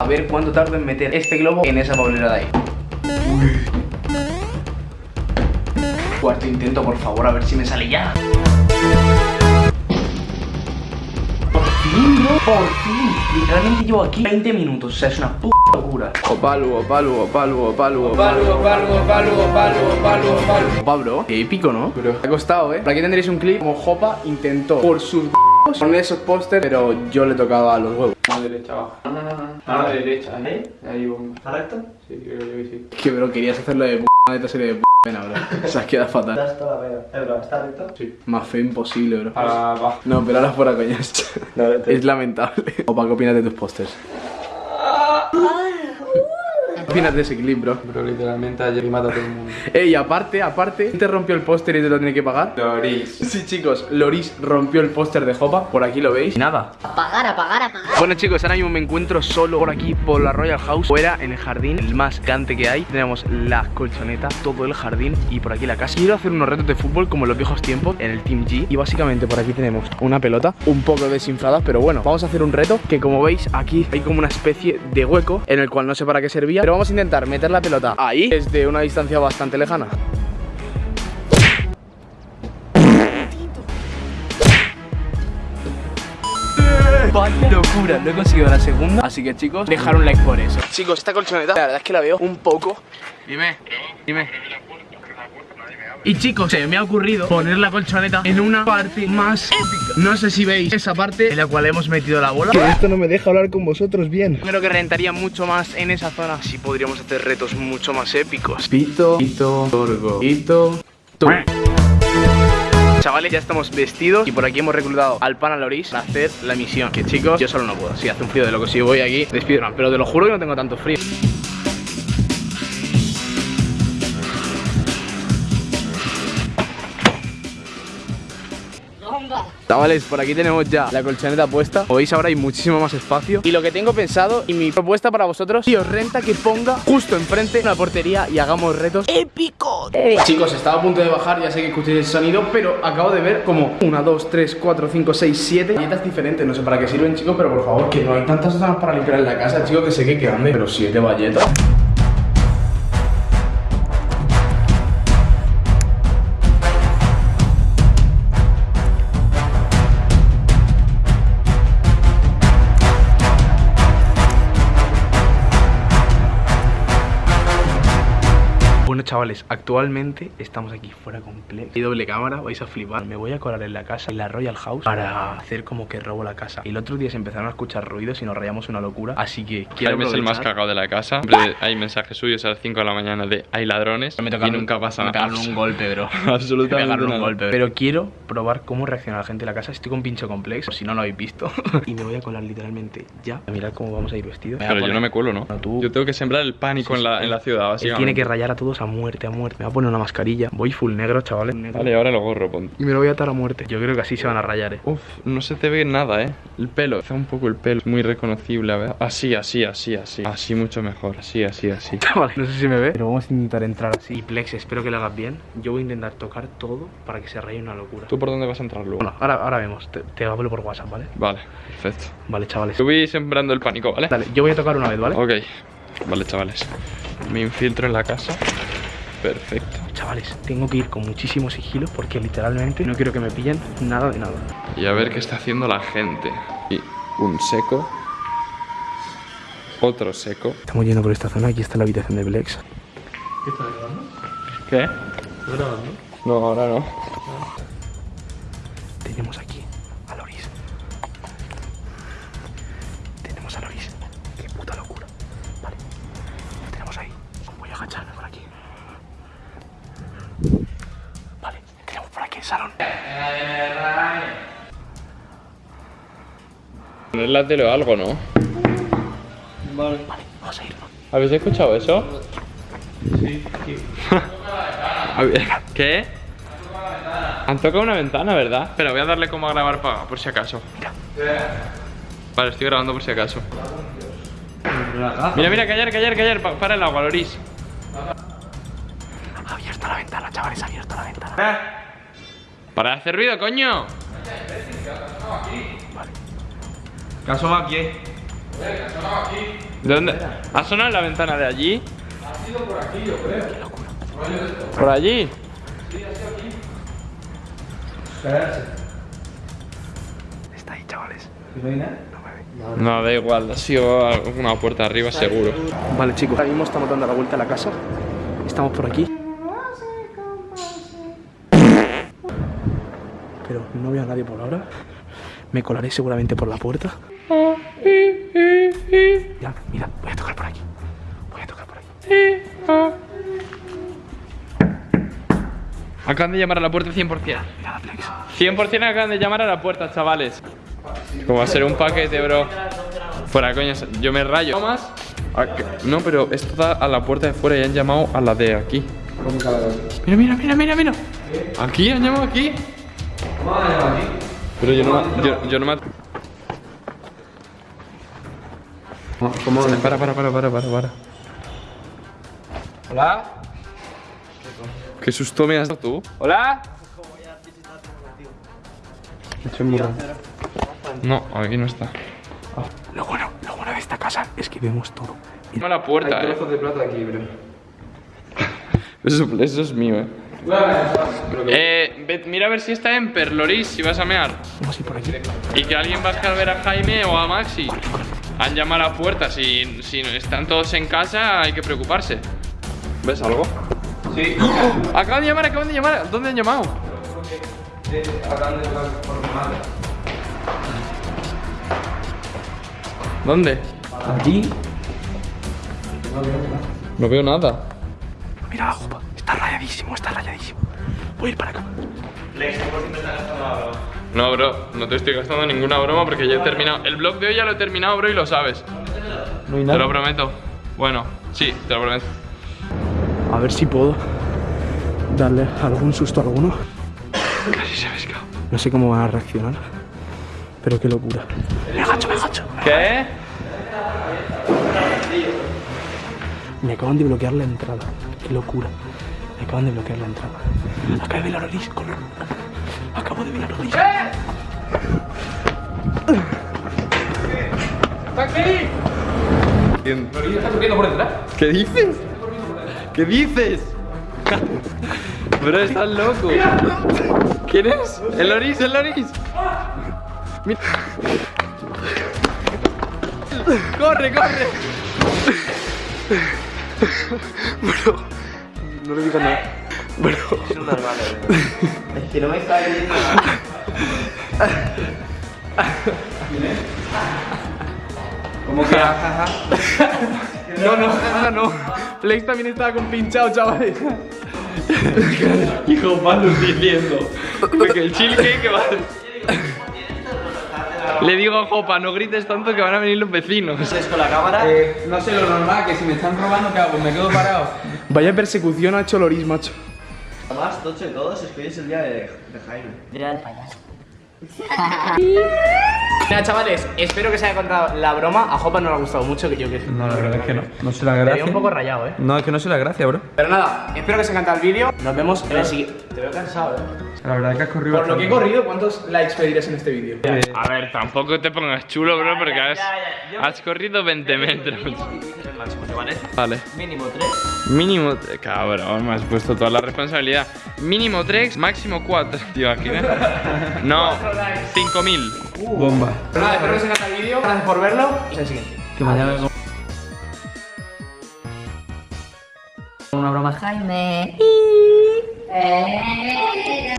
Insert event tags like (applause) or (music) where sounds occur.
A ver cuánto tardo en meter este globo en esa papelera de ahí. Cuarto intento, por favor, a ver si me sale ya. Por fin, bro, por fin. Literalmente llevo aquí 20 minutos, o sea, es una puta locura. Opalu, opalu, opalu, opalu Opalu, opalu, opalu, opalu, opalu, opalu Opa, bro, qué épico, ¿no? Bro, ha costado, ¿eh? Por aquí tendréis un clip como Jopa intentó por sus poner esos pósters, pero yo le tocaba a los huevos. A la derecha, abajo. No, no, no. A la derecha, ¿eh? Ahí, bomba. ¿Está recto? Sí, creo yo que sí. Que, bro, querías hacerlo de p de esta serie de p pena, bro. (laughs) O sea, queda fatal. Das toda la. Eh, bro, ¿está recto? Sí. Más feo imposible, bro. Ahora abajo. No, pero ahora fuera coñas. (laughs) Es lamentable. Opa, ¿qué opinas de tus pósters? ¿Qué opinas de ese clip, bro? Bro, literalmente ayer mata a todo el mundo. (laughs) Ey, aparte, aparte, ¿te rompió el póster y te lo tiene que pagar? Loris. Sí, chicos, Loris rompió el póster de Jopa, por aquí lo veis. Nada. Apagar, apagar, apagar. Bueno, chicos, ahora mismo me encuentro solo por aquí, por la Royal House, fuera en el jardín, el más grande que hay. Tenemos la colchoneta, todo el jardín y por aquí la casa. Quiero hacer unos retos de fútbol como en los viejos tiempos, en el Team G. Y básicamente por aquí tenemos una pelota, un poco desinflada, pero bueno, vamos a hacer un reto que como veis aquí hay como una especie de hueco en el cual no sé para qué servía, pero vamos a intentar meter la pelota ahí desde una distancia bastante lejana. Vaya locura, no he conseguido la segunda Así que chicos, dejar un like por eso. Chicos, esta colchoneta, la verdad es que la veo un poco. Dime, dime y chicos, se me ha ocurrido poner la colchoneta en una parte más épica. No sé si veis esa parte en la cual hemos metido la bola. Que esto no me deja hablar con vosotros bien. Creo que rentaría mucho más en esa zona. Así podríamos hacer retos mucho más épicos. Pito, pito, torgo, pito, tu Chavales, ya estamos vestidos y por aquí hemos reclutado al pana Loris para hacer la misión. Que chicos, yo solo no puedo, si hace un frío de lo que si voy aquí despido. Pero te lo juro que no tengo tanto frío Chavales, por aquí tenemos ya la colchoneta puesta. Como veis ahora hay muchísimo más espacio. Y lo que tengo pensado y mi propuesta para vosotros Si os renta que ponga justo enfrente una portería y hagamos retos épicos. Chicos, estaba a punto de bajar, ya sé que escuchéis el sonido Pero acabo de ver como 1, 2, 3, 4, 5, 6, 7 galletas diferentes. No sé para qué sirven chicos, pero por favor Que no hay tantas zonas para limpiar en la casa, chicos Que sé que grande, pero 7 galletas chavales, actualmente estamos aquí fuera completo Hay doble cámara, vais a flipar. Me voy a colar en la casa, en la Royal House Para hacer como que robo la casa. El otro día se empezaron a escuchar ruidos y nos rayamos una locura Así que quiero Jaime es el más cagado de la casa. Siempre hay mensajes suyos a las 5 de la mañana de hay ladrones Me y nunca pasa me nada. pegaron un golpe, bro. Absolutamente (laughs) Me pegaron un golpe, Pero quiero probar cómo reacciona la gente de la casa. Estoy con pincho complex, por si no lo habéis visto. (laughs) Y me voy a colar literalmente ya. Mirad cómo vamos a ir vestidos. Pero yo no me cuelo, ¿no? No, tú- Yo tengo que sembrar el pánico en, la, en la ciudad, Él básicamente. tiene que rayar a todos a muerte, a muerte Me va a poner una mascarilla Voy full negro, chavales Negro. Vale, ahora lo gorro, ponte. Y me lo voy a atar a muerte Yo creo que así se van a rayar, eh Uf, no se te ve nada, eh. El pelo, está un poco el pelo, es muy reconocible, a ver. Así, así, así, así. Así mucho mejor, así, así, así. (laughs) Vale, no sé si me ve, pero vamos a intentar entrar así. Y Plex, espero que lo hagas bien. Yo voy a intentar tocar todo para que se raye una locura. ¿Tú por dónde vas a entrar luego? Bueno, ahora, ahora vemos. Te, te hablo por WhatsApp, ¿vale? Vale, perfecto. Vale, chavales. Yo voy sembrando el pánico, ¿vale? Dale, yo voy a tocar una vez, ¿vale? Ok, vale, chavales. Me infiltro en la casa. Perfecto. Chavales, tengo que ir con muchísimo sigilo porque literalmente no quiero que me pillen nada de nada. Y a ver qué está haciendo la gente. Y un seco. Otro seco. Estamos yendo por esta zona. Aquí está la habitación de Plex. ¿Qué? No, ahora no. Tenemos Vale. Tenemos por aquí el salón. Poner la tele o algo, ¿no? Vale. Vamos a irnos. ¿Habéis escuchado eso? Sí, (laughs) ¿Qué? Han tocado una ventana, ¿verdad? Pero voy a darle como a grabar para, por si acaso. Vale, estoy grabando por si acaso. Mira, mira, callar, callar, callar. pa- para el agua, Loris. Abierta la ventana, chavales. Abierta la ventana. Para de hacer ruido, coño. ¿Qué asoma aquí? ¿De dónde? ¿Ha sonado en la ventana de allí? Ha sido por aquí, yo creo. ¿Por allí? Está ahí, chavales. No, da igual, ha sido una puerta arriba seguro. Vale, chicos, ahora mismo estamos dando la vuelta a la casa. Estamos por aquí. Pero no veo a nadie por ahora. Me colaré seguramente por la puerta. Ya, mira, voy a tocar por aquí. Voy a tocar por aquí. Acaban de llamar a la puerta 100%. Mira la flex. 100% acaban de llamar a la puerta, chavales. Como va a ser un paquete, bro. Fuera, coña, yo me rayo. ¿No más? Ah, No, pero esto da a la puerta de fuera y han llamado a la de aquí. Mira, mira, mira, mira, mira. Aquí, han llamado aquí. Pero yo no, yo, yo no me... ¿Cómo? Para, para, para, para, para, para. Hola. Qué susto me has dado tú. Hola. No, aquí no está. Lo bueno, lo bueno de esta casa es que vemos todo. La puerta, eh. de plata aquí, bro. (laughs) Eso, eso es mío, eh. Eh, ve- mira a ver si está en Perloris, si vas a mear. Vamos a ir por aquí. Y que alguien baje a ver a Jaime o a Maxi. Han llamado a la puerta, si, si están todos en casa hay que preocuparse. ¿Ves algo? Sí. Acaban de llamar, acaban de llamar. ¿Dónde han llamado? ¿Dónde? Aquí. No veo nada. Mira. Está rayadísimo, está rayadísimo. Voy a ir para acá. No, bro, no te estoy gastando ninguna broma porque ya he terminado. El blog de hoy ya lo he terminado, bro, y lo sabes. No hay Te lo prometo. Bueno, sí, te lo prometo. A ver si puedo darle algún susto a alguno. Casi se me escapa. No sé cómo van a reaccionar. Pero qué locura. Me agacho, me agacho. ¿Qué? Me acaban de bloquear la entrada. Qué locura. Me acaban de bloquear la entrada. Acabo de ver a Loris. Corre. Acabo de ver a Loris. ¿Qué dices? ¿Qué dices? Bro, estás loco. ¿Quién es? El Loris, el Loris. Mira. Corre, corre. No le digas nada. (laughs) Es que no me está viendo. ¿Cómo que jajaja? No, no, no, no. Flex también estaba con pinchado, chavales. Hijo, malo diciendo. Porque el chill que, que va. Le digo a Jopa, no grites tanto que van a venir los vecinos. ¿Es con la cámara? Eh, no sé lo normal, que si me están robando, ¿qué hago? Me quedo parado. Vaya persecución ha hecho Loris, macho. Más tocho de todos es que hoy es el día de, de Jaime. Mira, (laughs) chavales, espero que se haya contado la broma. A Jopa no le ha gustado mucho, que yo que No, la verdad es que no. No sé la Me gracia. un poco rayado, eh. No, es que no sé la gracia, bro. Pero nada, espero que os haya encantado el vídeo. Nos vemos en el siguiente. Te veo cansado, eh. La verdad es que has corrido Por lo que he corrido, ¿cuántos likes pedirás en este vídeo? A ver, tampoco te pongas chulo, bro, porque has, has corrido 20 metros. Vale. Mínimo 3. Mínimo. Cabrón, me has puesto toda la responsabilidad. Mínimo 3, máximo 4. Tío, aquí me. (laughs) No, 5000. Bomba. Pero nada, espero que os haya encantado el vídeo. Gracias por verlo. Y hasta el siguiente. Que mañana vengo. Una broma. Jaime. Eh.